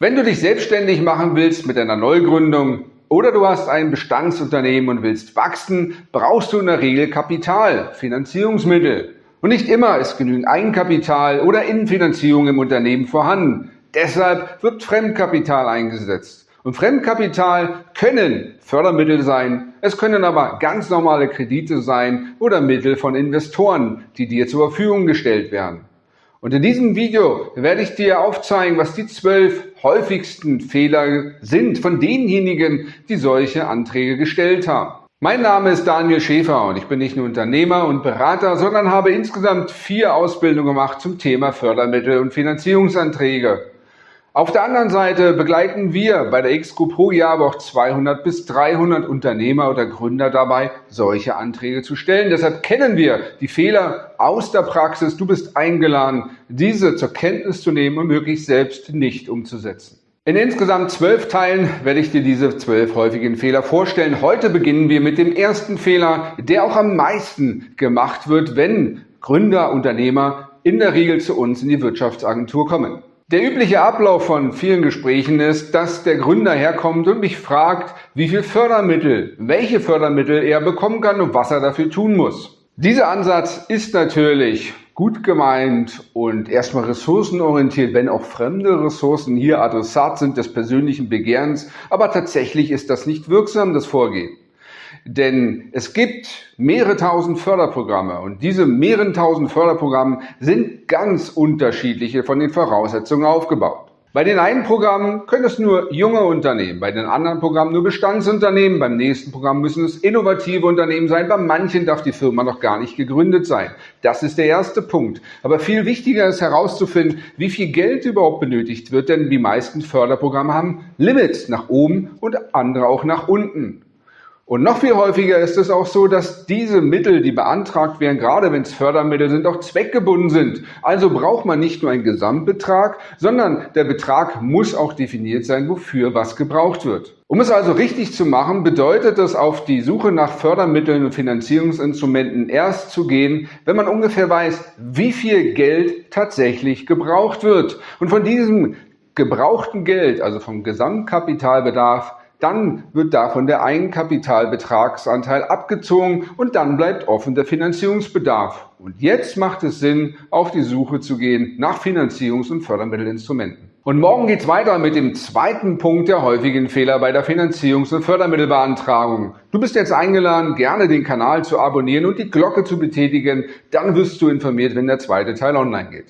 Wenn du dich selbstständig machen willst mit einer Neugründung oder du hast ein Bestandsunternehmen und willst wachsen, brauchst du in der Regel Kapital, Finanzierungsmittel. Und nicht immer ist genügend Eigenkapital oder Innenfinanzierung im Unternehmen vorhanden. Deshalb wird Fremdkapital eingesetzt. Und Fremdkapital können Fördermittel sein, es können aber ganz normale Kredite sein oder Mittel von Investoren, die dir zur Verfügung gestellt werden. Und in diesem Video werde ich dir aufzeigen, was die zwölf häufigsten Fehler sind von denjenigen, die solche Anträge gestellt haben. Mein Name ist Daniel Schäfer und ich bin nicht nur Unternehmer und Berater, sondern habe insgesamt vier Ausbildungen gemacht zum Thema Fördermittel und Finanzierungsanträge. Auf der anderen Seite begleiten wir bei der X-Group pro Jahr aber auch 200 bis 300 Unternehmer oder Gründer dabei, solche Anträge zu stellen. Deshalb kennen wir die Fehler aus der Praxis. Du bist eingeladen, diese zur Kenntnis zu nehmen und möglichst selbst nicht umzusetzen. In insgesamt zwölf Teilen werde ich dir diese zwölf häufigen Fehler vorstellen. Heute beginnen wir mit dem ersten Fehler, der auch am meisten gemacht wird, wenn Gründer, Unternehmer in der Regel zu uns in die Wirtschaftsagentur kommen. Der übliche Ablauf von vielen Gesprächen ist, dass der Gründer herkommt und mich fragt, wie viel Fördermittel, welche Fördermittel er bekommen kann und was er dafür tun muss. Dieser Ansatz ist natürlich gut gemeint und erstmal ressourcenorientiert, wenn auch fremde Ressourcen hier Adressat sind des persönlichen Begehrens, aber tatsächlich ist das nicht wirksam, das Vorgehen. Denn es gibt mehrere tausend Förderprogramme und diese mehreren tausend Förderprogramme sind ganz unterschiedliche von den Voraussetzungen aufgebaut. Bei den einen Programmen können es nur junge Unternehmen, bei den anderen Programmen nur Bestandsunternehmen, beim nächsten Programm müssen es innovative Unternehmen sein, bei manchen darf die Firma noch gar nicht gegründet sein. Das ist der erste Punkt. Aber viel wichtiger ist herauszufinden, wie viel Geld überhaupt benötigt wird, denn die meisten Förderprogramme haben Limits nach oben und andere auch nach unten. Und noch viel häufiger ist es auch so, dass diese Mittel, die beantragt werden, gerade wenn es Fördermittel sind, auch zweckgebunden sind. Also braucht man nicht nur einen Gesamtbetrag, sondern der Betrag muss auch definiert sein, wofür was gebraucht wird. Um es also richtig zu machen, bedeutet es, auf die Suche nach Fördermitteln und Finanzierungsinstrumenten erst zu gehen, wenn man ungefähr weiß, wie viel Geld tatsächlich gebraucht wird. Und von diesem gebrauchten Geld, also vom Gesamtkapitalbedarf, dann wird davon der Eigenkapitalbetragsanteil abgezogen und dann bleibt offen der Finanzierungsbedarf. Und jetzt macht es Sinn, auf die Suche zu gehen nach Finanzierungs- und Fördermittelinstrumenten. Und morgen geht's weiter mit dem zweiten Punkt der häufigen Fehler bei der Finanzierungs- und Fördermittelbeantragung. Du bist jetzt eingeladen, gerne den Kanal zu abonnieren und die Glocke zu betätigen. Dann wirst du informiert, wenn der zweite Teil online geht.